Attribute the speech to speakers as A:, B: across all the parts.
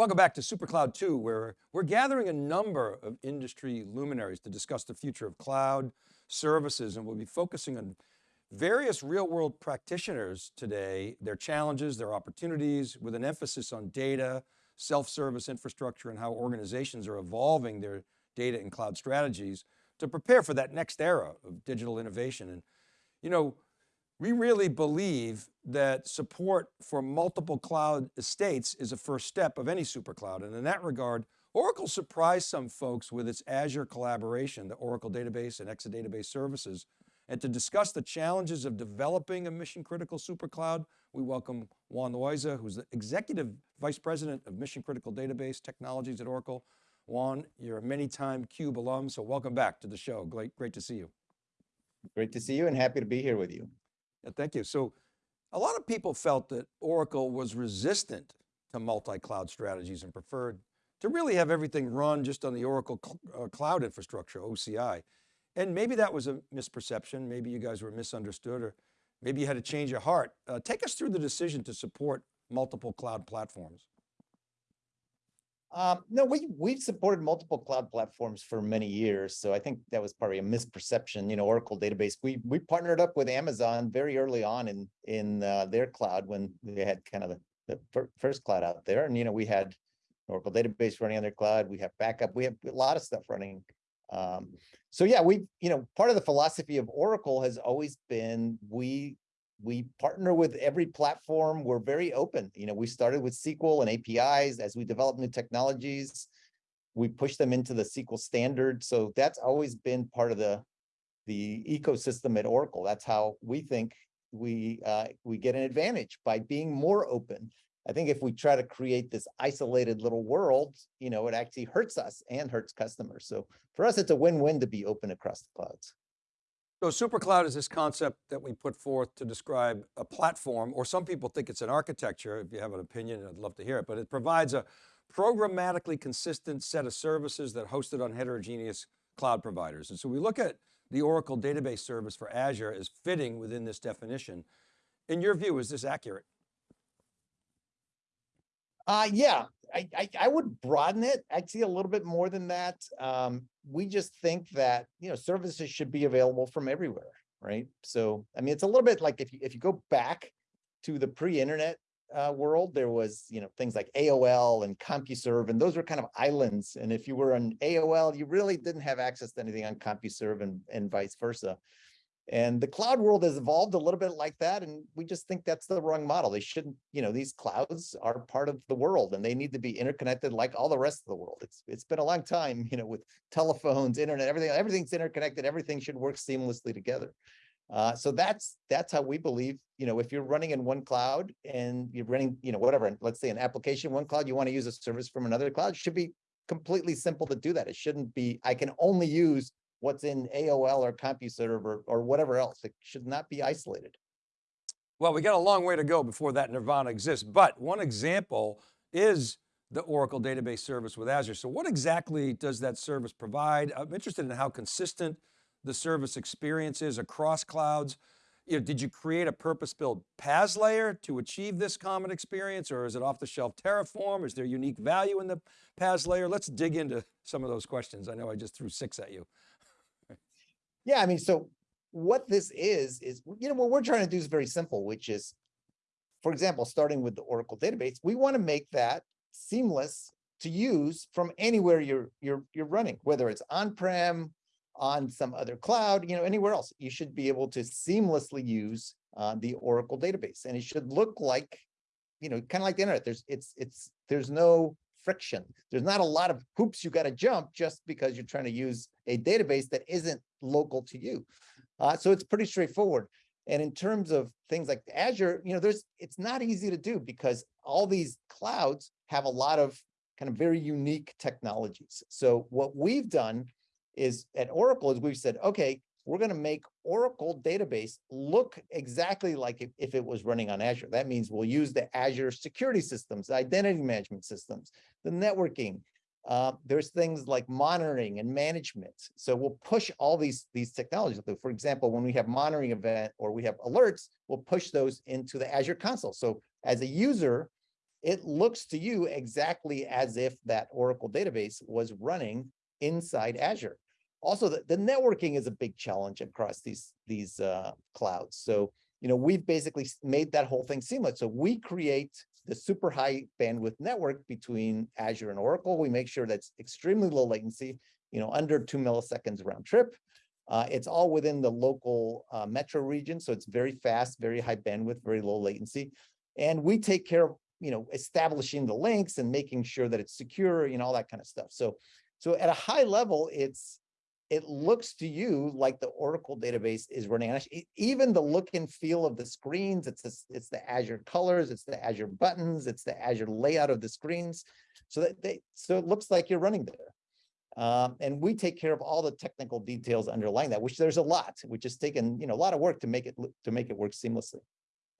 A: Welcome back to SuperCloud 2, where we're gathering a number of industry luminaries to discuss the future of cloud services, and we'll be focusing on various real world practitioners today, their challenges, their opportunities, with an emphasis on data, self-service infrastructure, and how organizations are evolving their data and cloud strategies to prepare for that next era of digital innovation. And, you know, we really believe that support for multiple cloud estates is a first step of any super cloud. And in that regard, Oracle surprised some folks with its Azure collaboration, the Oracle database and Exadata Database services. And to discuss the challenges of developing a mission critical super cloud, we welcome Juan Loiza, who's the Executive Vice President of Mission Critical Database Technologies at Oracle. Juan, you're a many time CUBE alum, so welcome back to the show. Great, great to see you.
B: Great to see you and happy to be here with you.
A: Yeah, thank you. So a lot of people felt that Oracle was resistant to multi-cloud strategies and preferred to really have everything run just on the Oracle cl uh, cloud infrastructure, OCI. And maybe that was a misperception. Maybe you guys were misunderstood or maybe you had to change your heart. Uh, take us through the decision to support multiple cloud platforms.
B: Um, no, we we've supported multiple cloud platforms for many years, so I think that was probably a misperception. You know, Oracle database. We we partnered up with Amazon very early on in in uh, their cloud when they had kind of the, the first cloud out there, and you know we had Oracle database running on their cloud. We have backup. We have a lot of stuff running. Um, so yeah, we you know part of the philosophy of Oracle has always been we we partner with every platform. We're very open. You know, we started with SQL and APIs as we develop new technologies. We push them into the SQL standard. So that's always been part of the, the ecosystem at Oracle. That's how we think we, uh, we get an advantage by being more open. I think if we try to create this isolated little world, you know, it actually hurts us and hurts customers. So for us, it's a win-win to be open across the clouds.
A: So supercloud is this concept that we put forth to describe a platform, or some people think it's an architecture. If you have an opinion, I'd love to hear it, but it provides a programmatically consistent set of services that hosted on heterogeneous cloud providers. And so we look at the Oracle database service for Azure as fitting within this definition. In your view, is this accurate?
B: Uh, yeah, I, I, I, would broaden it actually a little bit more than that. Um, we just think that, you know, services should be available from everywhere, right? So, I mean, it's a little bit like if you, if you go back to the pre-internet uh, world, there was, you know, things like AOL and CompuServe, and those were kind of islands. And if you were on AOL, you really didn't have access to anything on CompuServe and, and vice versa. And the cloud world has evolved a little bit like that. And we just think that's the wrong model. They shouldn't, you know, these clouds are part of the world and they need to be interconnected like all the rest of the world. It's It's been a long time, you know, with telephones, internet, everything, everything's interconnected. Everything should work seamlessly together. Uh, so that's that's how we believe, you know, if you're running in one cloud and you're running, you know, whatever, let's say an application, one cloud, you want to use a service from another cloud, should be completely simple to do that. It shouldn't be, I can only use what's in AOL or CompuServe or, or whatever else. It should not be isolated.
A: Well, we got a long way to go before that nirvana exists, but one example is the Oracle database service with Azure. So what exactly does that service provide? I'm interested in how consistent the service experience is across clouds. You know, did you create a purpose-built PaaS layer to achieve this common experience or is it off the shelf Terraform? Is there unique value in the PaaS layer? Let's dig into some of those questions. I know I just threw six at you.
B: Yeah, I mean, so what this is, is, you know, what we're trying to do is very simple, which is, for example, starting with the Oracle database, we want to make that seamless to use from anywhere you're you're you're running, whether it's on-prem, on some other cloud, you know, anywhere else. You should be able to seamlessly use uh, the Oracle database, and it should look like, you know, kind of like the internet. There's it's it's there's no friction. There's not a lot of hoops you got to jump just because you're trying to use a database that isn't local to you. Uh, so it's pretty straightforward. And in terms of things like Azure, you know, there's it's not easy to do because all these clouds have a lot of kind of very unique technologies. So what we've done is at Oracle is we've said, okay, we're going to make Oracle database look exactly like if, if, it was running on Azure. That means we'll use the Azure security systems, identity management systems, the networking. Uh, there's things like monitoring and management. So we'll push all these, these technologies. For example, when we have monitoring event or we have alerts, we'll push those into the Azure console. So as a user, it looks to you exactly as if that Oracle database was running inside Azure. Also, the, the networking is a big challenge across these, these uh, clouds. So, you know, we've basically made that whole thing seamless. So we create the super high bandwidth network between Azure and Oracle. We make sure that's extremely low latency, you know, under two milliseconds round trip. Uh, it's all within the local uh, metro region, so it's very fast, very high bandwidth, very low latency. And we take care of, you know, establishing the links and making sure that it's secure, you know, all that kind of stuff. So, so at a high level, it's it looks to you like the Oracle database is running on Even the look and feel of the screens, it's the, it's the Azure colors, it's the Azure buttons, it's the Azure layout of the screens. So that they, so it looks like you're running there. Um, and we take care of all the technical details underlying that, which there's a lot, which has taken, you know, a lot of work to make it, to make it work seamlessly.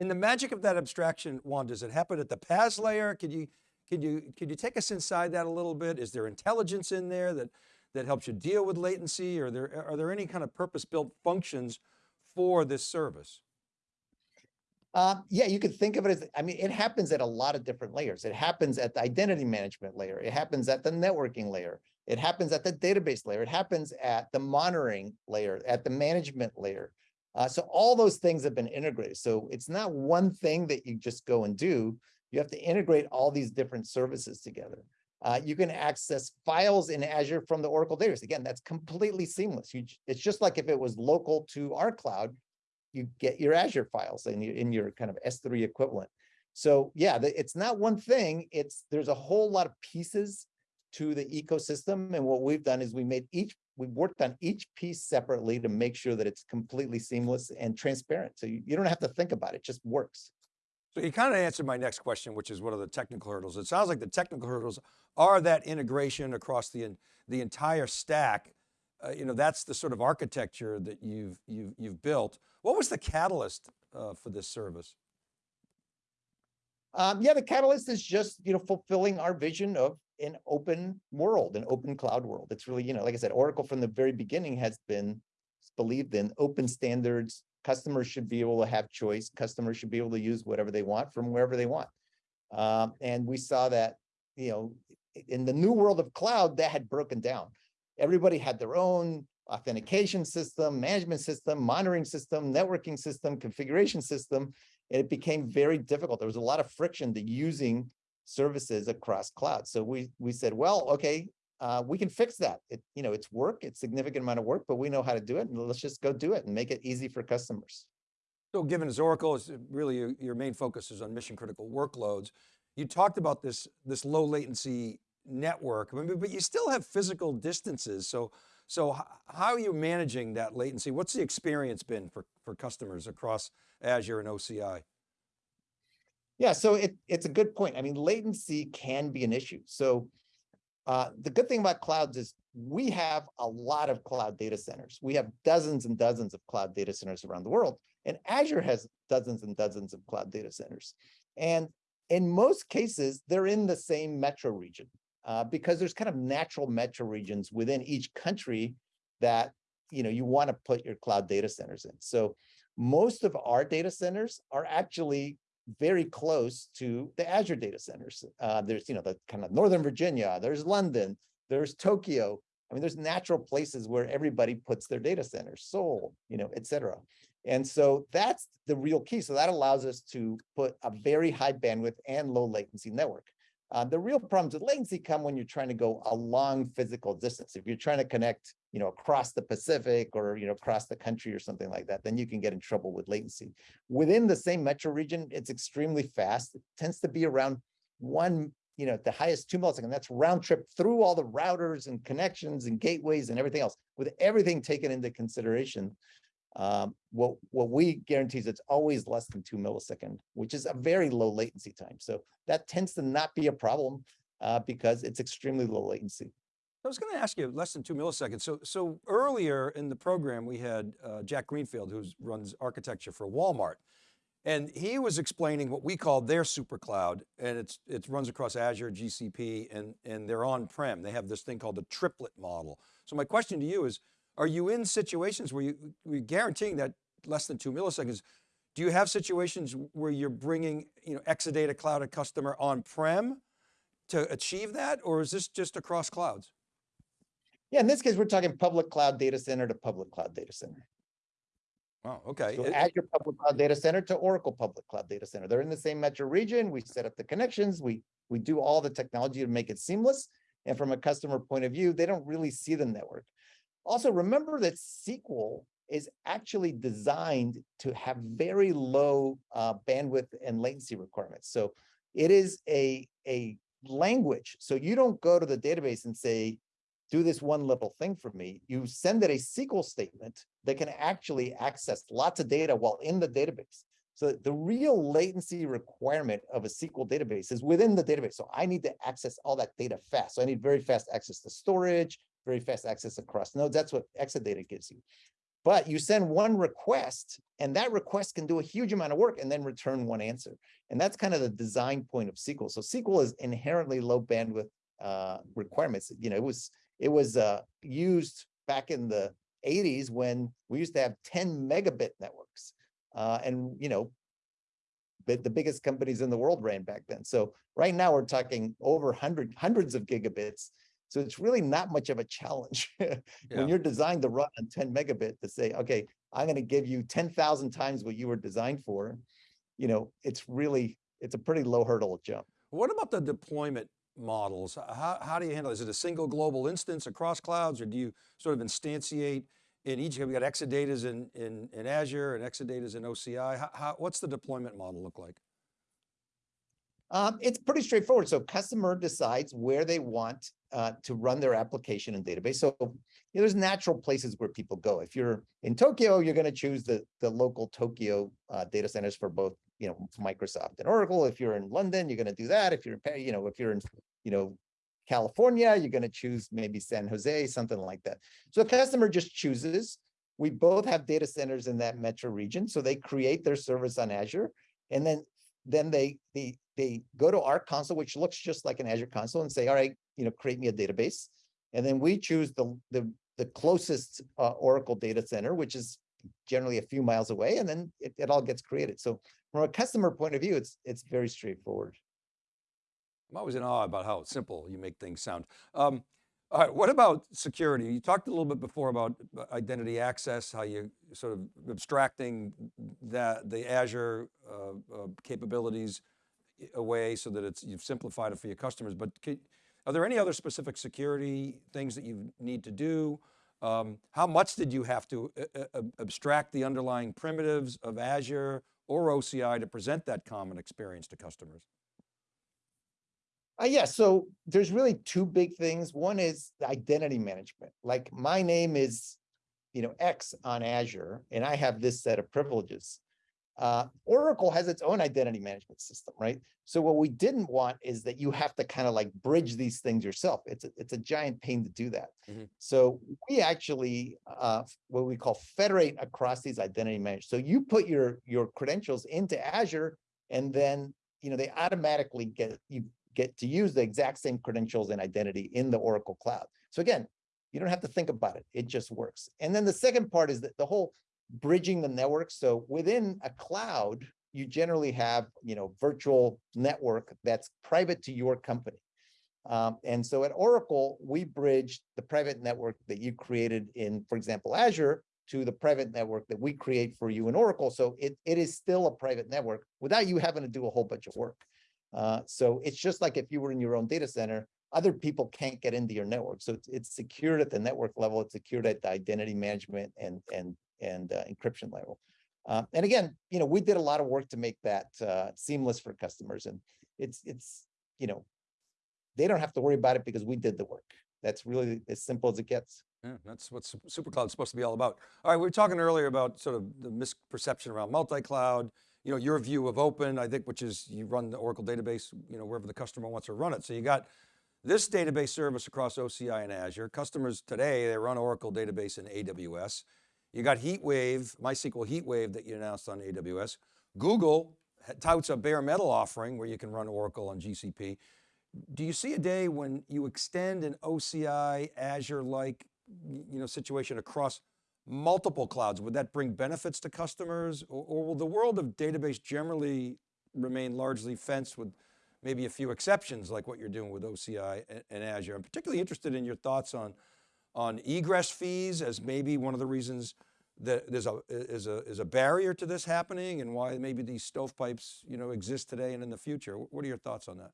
A: And the magic of that abstraction, Juan, does it happen at the PaaS layer? Could you, could you, could you take us inside that a little bit? Is there intelligence in there that, that helps you deal with latency? Or there, are there any kind of purpose-built functions for this service?
B: Uh, yeah, you could think of it as, I mean, it happens at a lot of different layers. It happens at the identity management layer. It happens at the networking layer. It happens at the database layer. It happens at the monitoring layer, at the management layer. Uh, so all those things have been integrated. So it's not one thing that you just go and do. You have to integrate all these different services together. Uh, you can access files in Azure from the Oracle database. Again, that's completely seamless. You, it's just like if it was local to our cloud, you get your Azure files in your, in your kind of S3 equivalent. So yeah, the- it's not one thing, it's, there's a whole lot of pieces to the ecosystem. And what we've done is we made each, we've worked on each piece separately to make sure that it's completely seamless and transparent. So you, you don't have to think about it, it just works.
A: So you kind of answered my next question, which is what are the technical hurdles? It sounds like the technical hurdles are that integration across the, the entire stack. Uh, you know, that's the sort of architecture that you've, you've, you've built. What was the catalyst uh, for this service?
B: Um, yeah, the catalyst is just, you know, fulfilling our vision of an open world, an open cloud world. It's really, you know, like I said, Oracle from the very beginning has been believed in open standards. Customers should be able to have choice. Customers should be able to use whatever they want from wherever they want. Um, and we saw that, you know, in the new world of cloud, that had broken down. Everybody had their own authentication system, management system, monitoring system, networking system, configuration system and it became very difficult. There was a lot of friction to using services across cloud. So we we said, well, okay, uh, we can fix that. It you know it's work, it's significant amount of work, but we know how to do it, and let's just go do it and make it easy for customers.
A: So given as Oracle is really your, your main focus is on mission critical workloads, you talked about this, this low latency network, but you still have physical distances. So, so how are you managing that latency? What's the experience been for, for customers across Azure and OCI?
B: Yeah, so it it's a good point. I mean, latency can be an issue. So uh, the good thing about clouds is we have a lot of cloud data centers. We have dozens and dozens of cloud data centers around the world, and Azure has dozens and dozens of cloud data centers. And in most cases, they're in the same metro region uh, because there's kind of natural metro regions within each country that you know you want to put your cloud data centers in. So most of our data centers are actually very close to the Azure data centers. Uh, there's, you know, the kind of Northern Virginia, there's London, there's Tokyo. I mean, there's natural places where everybody puts their data centers, Seoul, you know, et cetera. And so that's the real key. So that allows us to put a very high bandwidth and low latency network. Uh, the real problems with latency come when you're trying to go a long physical distance. If you're trying to connect, you know, across the Pacific or, you know, across the country or something like that, then you can get in trouble with latency. Within the same metro region, it's extremely fast. It tends to be around one, you know, the highest two milliseconds. That's round trip through all the routers and connections and gateways and everything else. With everything taken into consideration, um, what what we guarantee is it's always less than two millisecond, which is a very low latency time. So that tends to not be a problem uh, because it's extremely low latency.
A: I was going to ask you less than two milliseconds. So, so earlier in the program, we had uh, Jack Greenfield, who runs architecture for Walmart. And he was explaining what we call their super cloud, and it's, it runs across Azure, GCP, and, and their on-prem. They have this thing called the triplet model. So my question to you is, are you in situations where you, we're guaranteeing that less than two milliseconds, do you have situations where you're bringing, you know, Exadata Cloud@Customer on-prem to achieve that? Or is this just across clouds?
B: Yeah, in this case, we're talking public cloud data center to public cloud data center.
A: Oh, okay.
B: So
A: It-
B: Azure Public Cloud Data Center to Oracle Public Cloud Data Center. They're in the same metro region. We set up the connections. We, we do all the technology to make it seamless. And from a customer point of view, they don't really see the network. Also, remember that SQL is actually designed to have very low uh, bandwidth and latency requirements. So it is a, a language. So you don't go to the database and say, do this one little thing for me. You send it a SQL statement that can actually access lots of data while in the database. So the real latency requirement of a SQL database is within the database. So I need to access all that data fast. So I need very fast access to storage, very fast access across nodes. That's what Exadata gives you. But you send one request and that request can do a huge amount of work and then return one answer. And that's kind of the design point of SQL. So SQL is inherently low bandwidth uh, requirements. You know, it was it was uh, used back in the 80s when we used to have 10 megabit networks. Uh, and, you know, the, the biggest companies in the world ran back then. So right now we're talking over hundred, hundreds of gigabits. So it's really not much of a challenge
A: Yeah.
B: when you're designed to run on 10 megabit to say, okay, I'm going to give you 10,000 times what you were designed for. You know, it's really, it's a pretty low hurdle jump.
A: What about the deployment models? How, how do you handle, it? is it a single global instance across clouds or do you sort of instantiate in each, we got Exadatas in, in, in Azure and Exadatas in OCI. How, how, what's the deployment model look like?
B: Um, it's pretty straightforward. So customer decides where they want uh, to run their application and database. So you know, there's natural places where people go. If you're in Tokyo, you're going to choose the the local Tokyo uh, data centers for both you know Microsoft and Oracle. If you're in London, you're going to do that. If you're you know if you're in you know California, you're going to choose maybe San Jose, something like that. So the customer just chooses. We both have data centers in that metro region, so they create their service on Azure, and then then they they they go to our console, which looks just like an Azure console, and say, all right, you know, create me a database, and then we choose the the the closest uh, Oracle data center, which is generally a few miles away, and then it, it all gets created. So from a customer point of view, it's it's very straightforward.
A: I'm always in awe about how simple you make things sound. Um, all right, what about security? You talked a little bit before about uh, identity access, how you sort of abstracting that the Azure uh, uh, capabilities away so that it's you've simplified it for your customers. But can, are there any other specific security things that you need to do? Um, how much did you have to uh, uh, abstract the underlying primitives of Azure or OCI to present that common experience to customers?
B: Uh, yeah, so there's really two big things. One is identity management. Like my name is, you know, X on Azure, and I have this set of privileges. Uh, Oracle has its own identity management system, right? So what we didn't want is that you have to kind of like bridge these things yourself. It's a, it's a giant pain to do that.
A: Mhm.
B: So we actually, uh, what we call federate across these identity management. So you put your your credentials into Azure, and then you know they automatically get you get to use the exact same credentials and identity in the Oracle cloud. So again, you don't have to think about it. It just works. And then the second part is that the whole bridging the network. So within a cloud, you generally have, you know, virtual network that's private to your company. Um, and so at Oracle, we bridge the private network that you created in, for example, Azure to the private network that we create for you in Oracle. So it, it is still a private network without you having to do a whole bunch of work. Uh, so it's just like if you were in your own data center, other people can't get into your network. So it's, it's secured at the network level. It's secured at the identity management and and and uh, encryption level. Uh, and again, you know, we did a lot of work to make that uh, seamless for customers, and it's it's you know, they don't have to worry about it because we did the work. That's really as simple as it gets.
A: Yeah, that's what Sup- SuperCloud is supposed to be all about. All right, we were talking earlier about sort of the misperception around multi-cloud, you know, your view of open, I think, which is you run the Oracle database, you know, wherever the customer wants to run it. So you got this database service across OCI and Azure. Customers today, they run Oracle database in AWS. You got HeatWave, MySQL HeatWave that you announced on AWS. Google touts a bare metal offering where you can run Oracle on GCP. Do you see a day when you extend an OCI Azure-like, you know, situation across multiple clouds, would that bring benefits to customers or, or will the world of database generally remain largely fenced with maybe a few exceptions like what you're doing with OCI and, and Azure? I'm particularly interested in your thoughts on, on egress fees as maybe one of the reasons that there's a, is a, is a barrier to this happening and why maybe these stovepipes, you know, exist today and in the future. What are your thoughts on that?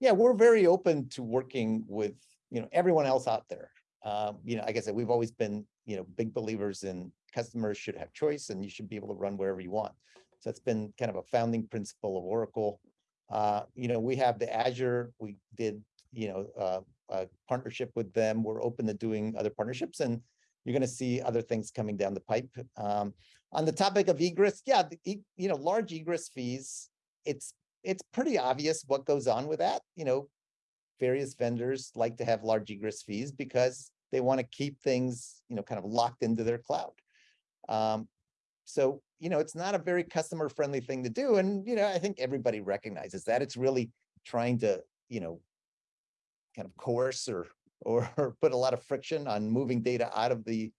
B: Yeah, we're very open to working with, you know, everyone else out there. Um, you know, like I said, we've always been, you know, big believers in customers should have choice and you should be able to run wherever you want. So that's been kind of a founding principle of Oracle. Uh, you know, we have the Azure, we did, you know, uh, a partnership with them. We're open to doing other partnerships and you're going to see other things coming down the pipe. Um, on the topic of egress, yeah, the, you know, large egress fees, it's it's pretty obvious what goes on with that. You know, various vendors like to have large egress fees because they want to keep things, you know, kind of locked into their cloud. Um, so, you know, it's not a very customer friendly thing to do. And, you know, I think everybody recognizes that it's really trying to, you know, kind of coerce or or put a lot of friction on moving data out of the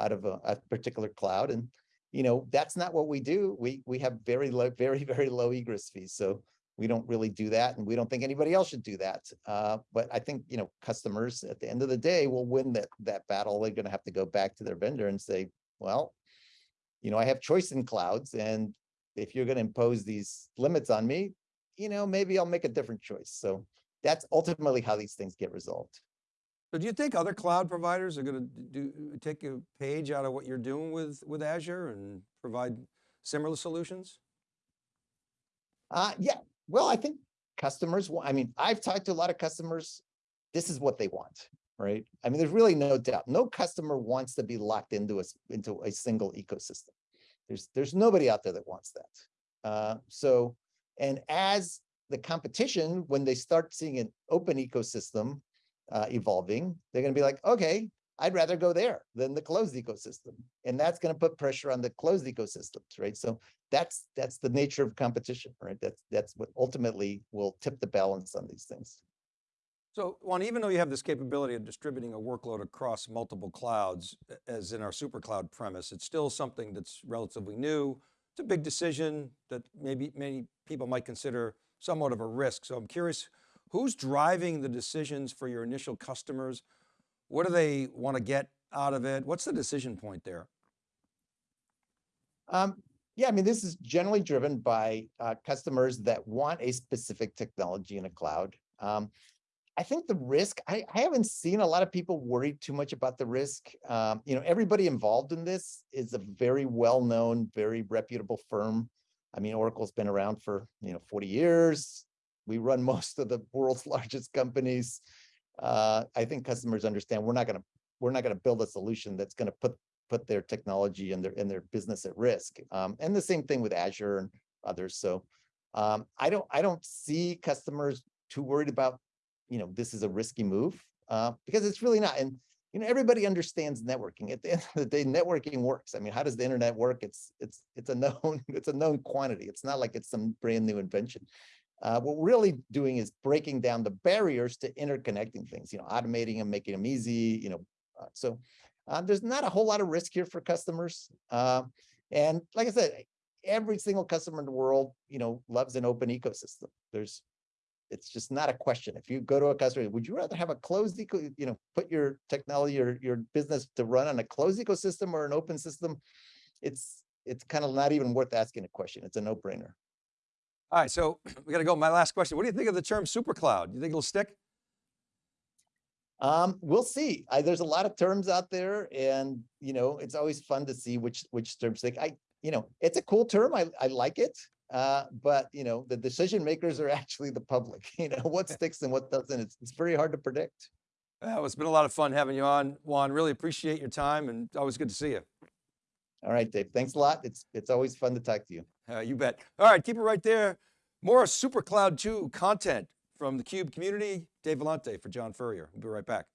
B: out of a, a particular cloud. And you know, that's not what we do. We we have very low, very, very low egress fees. So we don't really do that. And we don't think anybody else should do that. Uh, but I think, you know, customers at the end of the day will win that that battle. They're going to have to go back to their vendor and say, well, you know, I have choice in clouds. And if you're going to impose these limits on me, you know, maybe I'll make a different choice. So that's ultimately how these things get resolved.
A: So do you think other cloud providers are going to do take a page out of what you're doing with, with Azure and provide similar solutions?
B: Uh, yeah, well, I think customers, I mean, I've talked to a lot of customers. This is what they want, right? I mean, there's really no doubt. No customer wants to be locked into a, into a single ecosystem. There's, there's nobody out there that wants that. Uh, so, and as the competition, when they start seeing an open ecosystem, uh, evolving, they're going to be like, okay, I'd rather go there than the closed ecosystem. And that's going to put pressure on the closed ecosystems, right? So that's that's the nature of competition, right? That's that's what ultimately will tip the balance on these things.
A: So Juan, even though you have this capability of distributing a workload across multiple clouds, as in our super cloud premise, it's still something that's relatively new. It's a big decision that maybe many people might consider somewhat of a risk. So I'm curious, Who's driving the decisions for your initial customers? What do they want to get out of it? What's the decision point there?
B: Um, yeah, I mean, this is generally driven by uh, customers that want a specific technology in a cloud. Um, I think the risk, I, I, haven't seen a lot of people worry too much about the risk. Um, you know, everybody involved in this is a very well-known, very reputable firm. I mean, Oracle's been around for, you know, 40 years we run most of the world's largest companies. Uh, I think customers understand we're not going to we're not going to build a solution that's going to put put their technology and their and their business at risk. Um, and the same thing with Azure and others. So um, I don't I don't see customers too worried about you know this is a risky move uh, because it's really not. And you know everybody understands networking. At the end of the day, networking works. I mean, how does the internet work? It's it's it's a known it's a known quantity. It's not like it's some brand new invention. Uh, what we're really doing is breaking down the barriers to interconnecting things, you know, automating them, making them easy, you know. Uh, so uh, there's not a whole lot of risk here for customers. Uh, and like I said, every single customer in the world, you know, loves an open ecosystem. There's, it's just not a question. If you go to a customer, would you rather have a closed eco, you know, put your technology or your business to run on a closed ecosystem or an open system? It's, it's kind of not even worth asking a question. It's a no brainer.
A: All right, so we got to go. My last question. What do you think of the term super cloud? You think it'll stick?
B: Um, we'll see. I, there's a lot of terms out there and, you know, it's always fun to see which, which terms stick. I, you know, it's a cool term. I, I like it. Uh, but you know, the decision makers are actually the public, you know, what sticks and what doesn't. It's, it's very hard to predict.
A: Well, it's been a lot of fun having you on, Juan. Really appreciate your time and always good to see you.
B: All right, Dave. Thanks a lot. It's, it's always fun to talk to you.
A: Uh, you bet. All right, keep it right there. More SuperCloud 2 content from the CUBE community. Dave Vellante for John Furrier. We'll be right back.